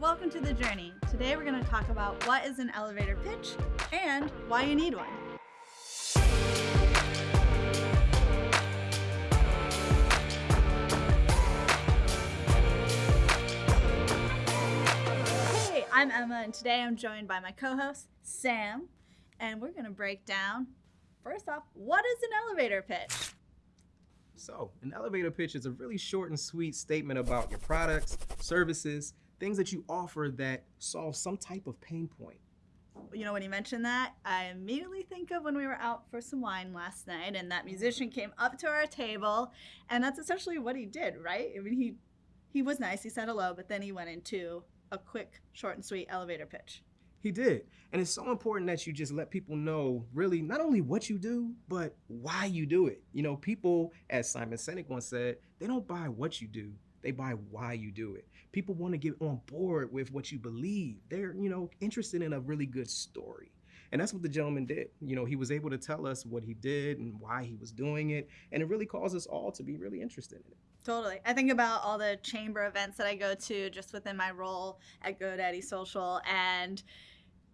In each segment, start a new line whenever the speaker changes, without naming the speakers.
Welcome to The Journey. Today we're going to talk about what is an elevator pitch and why you need one. Hey, I'm Emma and today I'm joined by my co-host, Sam, and we're going to break down, first off, what is an elevator pitch?
So, an elevator pitch is a really short and sweet statement about your products, services, things that you offer that solve some type of pain point.
You know, when you mentioned that, I immediately think of when we were out for some wine last night and that musician came up to our table and that's essentially what he did, right? I mean, he he was nice, he said hello, but then he went into a quick, short and sweet elevator pitch.
He did. And it's so important that you just let people know really not only what you do, but why you do it. You know, people, as Simon Sinek once said, they don't buy what you do, they buy why you do it. People want to get on board with what you believe. They're, you know, interested in a really good story. And that's what the gentleman did. You know, he was able to tell us what he did and why he was doing it. And it really caused us all to be really interested in it.
Totally. I think about all the chamber events that I go to just within my role at GoDaddy Social. And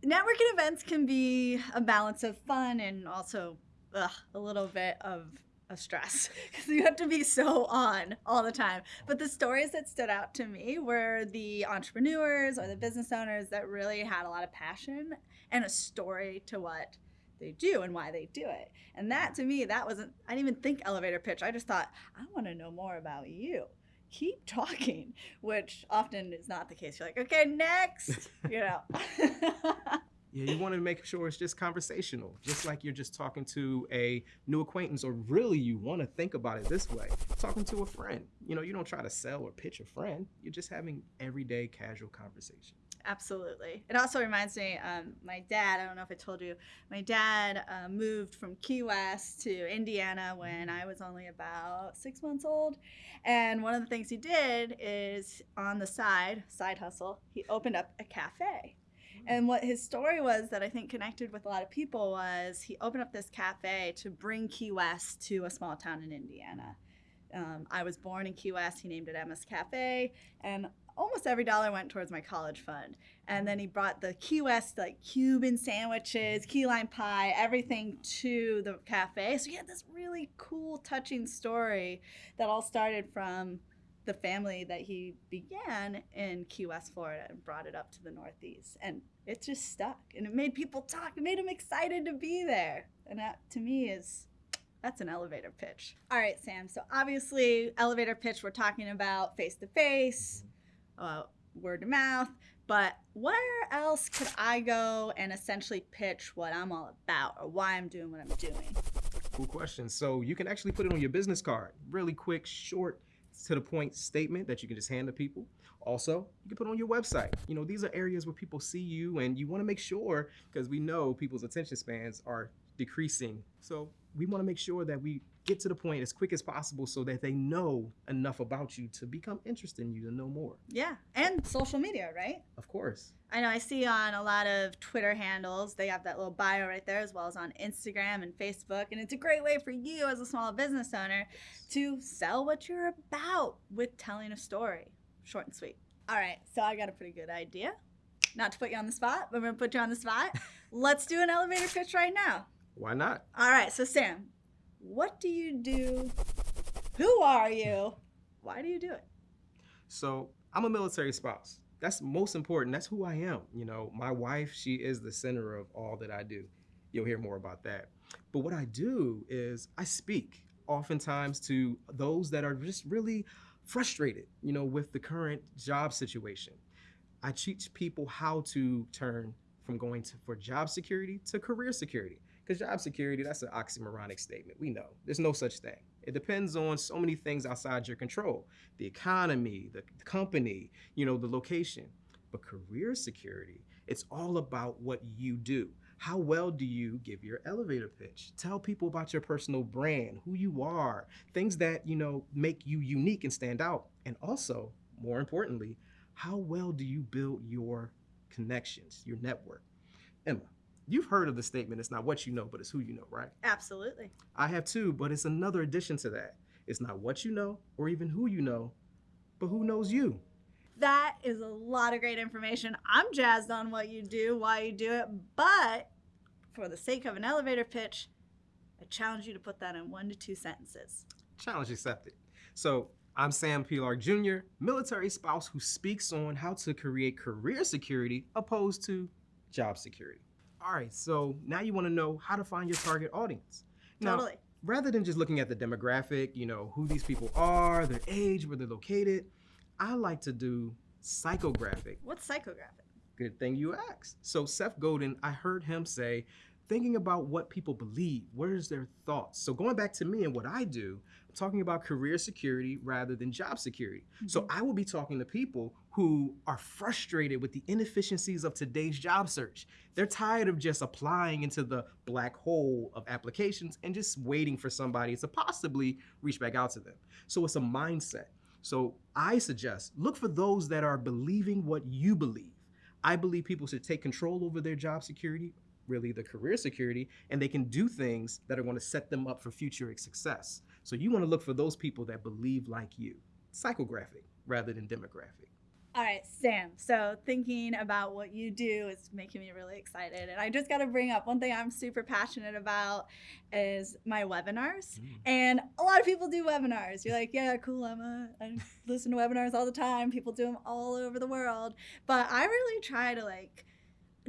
networking events can be a balance of fun and also ugh, a little bit of a stress because you have to be so on all the time. But the stories that stood out to me were the entrepreneurs or the business owners that really had a lot of passion and a story to what they do and why they do it. And that to me, that wasn't, I didn't even think elevator pitch. I just thought, I want to know more about you. Keep talking, which often is not the case. You're like, okay, next, you know.
Yeah, you want to make sure it's just conversational, just like you're just talking to a new acquaintance, or really you want to think about it this way talking to a friend. You know, you don't try to sell or pitch a friend, you're just having everyday casual conversation.
Absolutely. It also reminds me, um, my dad, I don't know if I told you, my dad uh, moved from Key West to Indiana when I was only about six months old. And one of the things he did is on the side, side hustle, he opened up a cafe. And what his story was that I think connected with a lot of people was he opened up this cafe to bring Key West to a small town in Indiana. Um, I was born in Key West. He named it Emma's Cafe, and almost every dollar went towards my college fund. And then he brought the Key West like Cuban sandwiches, key lime pie, everything to the cafe. So he had this really cool, touching story that all started from the family that he began in Key West, Florida, and brought it up to the Northeast. And it just stuck, and it made people talk. It made them excited to be there, and that to me is that's an elevator pitch. All right, Sam. So obviously, elevator pitch. We're talking about face to face, word to mouth. But where else could I go and essentially pitch what I'm all about or why I'm doing what I'm doing?
Cool question. So you can actually put it on your business card. Really quick, short, to the point statement that you can just hand to people. Also, you can put on your website. You know, these are areas where people see you and you want to make sure, because we know people's attention spans are decreasing. So we want to make sure that we get to the point as quick as possible so that they know enough about you to become interested in you to know more.
Yeah, and social media, right?
Of course.
I know I see on a lot of Twitter handles, they have that little bio right there, as well as on Instagram and Facebook. And it's a great way for you as a small business owner to sell what you're about with telling a story. Short and sweet. All right, so I got a pretty good idea. Not to put you on the spot, but I'm gonna put you on the spot. Let's do an elevator pitch right now.
Why not?
All right, so Sam, what do you do? Who are you? Why do you do it?
So I'm a military spouse. That's most important. That's who I am. You know, my wife, she is the center of all that I do. You'll hear more about that. But what I do is I speak oftentimes to those that are just really frustrated, you know, with the current job situation. I teach people how to turn from going to, for job security to career security. Because job security, that's an oxymoronic statement. We know there's no such thing. It depends on so many things outside your control the economy, the company, you know, the location. But career security, it's all about what you do. How well do you give your elevator pitch? Tell people about your personal brand, who you are, things that, you know, make you unique and stand out. And also, more importantly, how well do you build your connections, your network? Emma, You've heard of the statement, it's not what you know, but it's who you know, right?
Absolutely.
I have too, but it's another addition to that. It's not what you know or even who you know, but who knows you.
That is a lot of great information. I'm jazzed on what you do, why you do it, but for the sake of an elevator pitch, I challenge you to put that in one to two sentences.
Challenge accepted. So I'm Sam Pilar Jr., military spouse who speaks on how to create career security opposed to job security. All right, so now you want to know how to find your target audience. Now,
Totally.
rather than just looking at the demographic, you know, who these people are, their age, where they're located, I like to do psychographic.
What's psychographic?
Good thing you asked. So Seth Godin, I heard him say, thinking about what people believe, where's their thoughts. So going back to me and what I do, talking about career security rather than job security. So mm-hmm. I will be talking to people who are frustrated with the inefficiencies of today's job search. They're tired of just applying into the black hole of applications and just waiting for somebody to possibly reach back out to them. So it's a mindset. So I suggest look for those that are believing what you believe. I believe people should take control over their job security, really the career security, and they can do things that are going to set them up for future success. So you want to look for those people that believe like you. Psychographic rather than demographic.
All right, Sam. So thinking about what you do is making me really excited. And I just got to bring up one thing I'm super passionate about is my webinars. Mm. And a lot of people do webinars. You're like, yeah, cool. Emma. I listen to webinars all the time. People do them all over the world. But I really try to like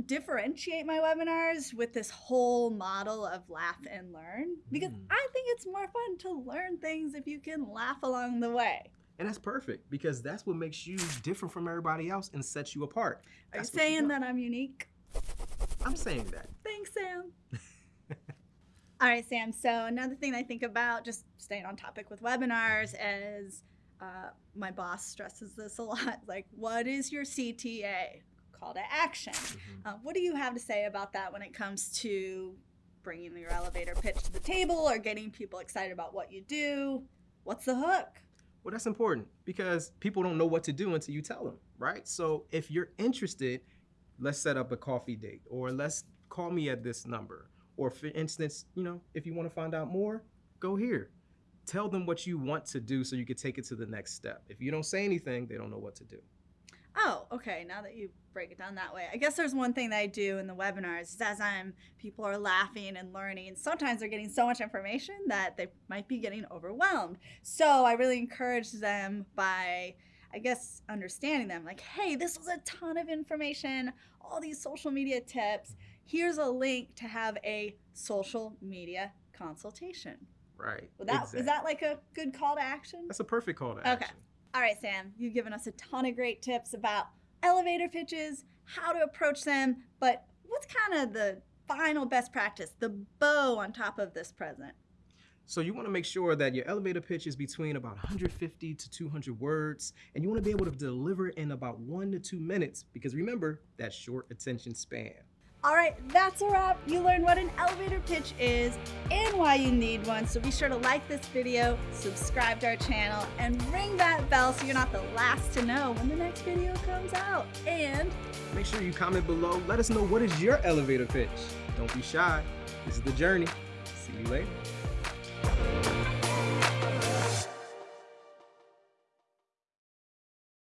differentiate my webinars with this whole model of laugh and learn because
Mm.
I think it's more fun to learn things if you can laugh along the way.
And that's perfect because that's what makes you different from everybody else and sets you apart.
Are
That's
you saying that I'm unique?
I'm saying that.
Thanks, Sam. All right, Sam. So another thing I think about, just staying on topic with webinars, is uh, my boss stresses this a lot. Like, what is your CTA? Call to action. Uh, what do you have to say about that when it comes to bringing your elevator pitch to the table or getting people excited about what you do? What's the hook?
Well, that's important because people don't know what to do until you tell them, right? So if you're interested, let's set up a coffee date or let's call me at this number. Or for instance, you know, if you want to find out more, go here. Tell them what you want to do so you can take it to the next step. If you don't say anything, they don't know what to do.
Oh, okay. Now that you break it down that way, I guess there's one thing that I do in the webinars is as I'm people are laughing and learning. Sometimes they're getting so much information that they might be getting overwhelmed. So I really encourage them by, I guess, understanding them. Like, hey, this was a ton of information. All these social media tips. Here's a link to have a social media consultation.
Right.
Well, that
exactly.
is that like a good call to action?
That's a perfect call to
Okay.
action.
All right, Sam, you've given us a ton of great tips about elevator pitches, how to approach them, but what's kind of the final best practice, the bow on top of this present?
So you want to make sure that your elevator pitch is between about 150 to 200 words, and you want to be able to deliver in about one to two minutes because remember that short attention span.
All right, that's a wrap. You learned what an elevator pitch is and why you need one. So be sure to like this video, subscribe to our channel, and ring that bell so you're not the last to know when the next video comes out. And
Make sure you comment below. Let us know what is your elevator pitch. Don't be shy. This is the journey. See you later.